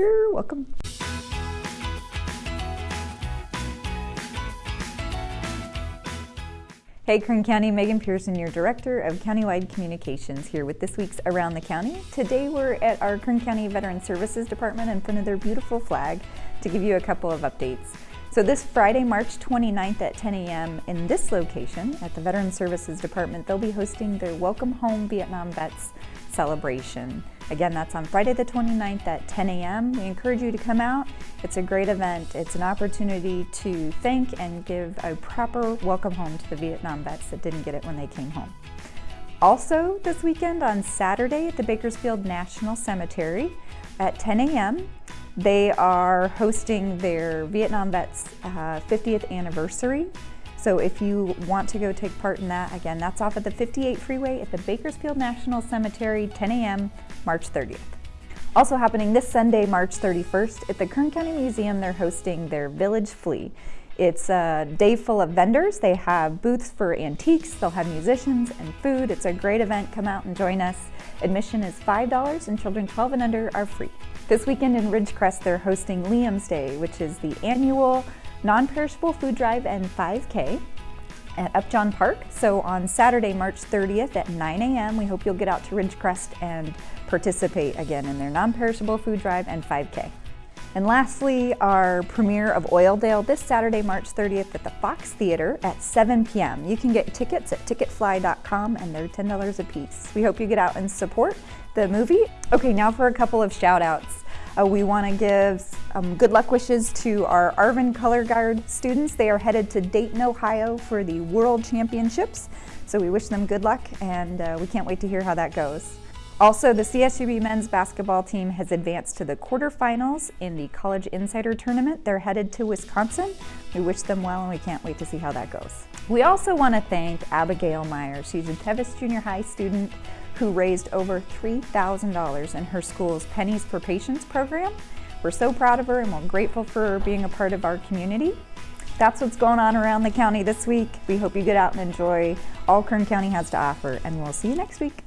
You're welcome. Hey Kern County, Megan Pearson, your Director of Countywide Communications here with this week's Around the County. Today we're at our Kern County Veteran Services Department in front of their beautiful flag to give you a couple of updates. So this Friday, March 29th at 10 a.m. in this location at the Veteran Services Department, they'll be hosting their Welcome Home Vietnam Vets celebration. Again, that's on Friday the 29th at 10 a.m. We encourage you to come out. It's a great event. It's an opportunity to thank and give a proper welcome home to the Vietnam vets that didn't get it when they came home. Also this weekend on Saturday at the Bakersfield National Cemetery at 10 a.m. They are hosting their Vietnam Vets uh, 50th anniversary. So if you want to go take part in that, again, that's off at the 58 freeway at the Bakersfield National Cemetery, 10 a.m., March 30th. Also happening this Sunday, March 31st, at the Kern County Museum, they're hosting their Village Flea. It's a day full of vendors. They have booths for antiques, they'll have musicians and food. It's a great event. Come out and join us. Admission is $5 and children 12 and under are free. This weekend in Ridgecrest, they're hosting Liam's Day, which is the annual non-perishable food drive and 5K at Upjohn Park. So on Saturday, March 30th at 9 a.m., we hope you'll get out to Ridgecrest and participate again in their non-perishable food drive and 5K. And lastly, our premiere of Oildale this Saturday, March 30th at the Fox Theater at 7 p.m. You can get tickets at ticketfly.com and they're $10 a piece. We hope you get out and support the movie. Okay, now for a couple of shout outs. Uh, we want to give um, good luck wishes to our Arvin Color Guard students. They are headed to Dayton, Ohio for the World Championships. So we wish them good luck and uh, we can't wait to hear how that goes. Also, the CSUB men's basketball team has advanced to the quarterfinals in the College Insider Tournament. They're headed to Wisconsin. We wish them well and we can't wait to see how that goes. We also want to thank Abigail Meyer. She's a Tevis Junior High student who raised over $3,000 in her school's Pennies for Patients program. We're so proud of her and we're grateful for her being a part of our community. That's what's going on around the county this week. We hope you get out and enjoy all Kern County has to offer and we'll see you next week.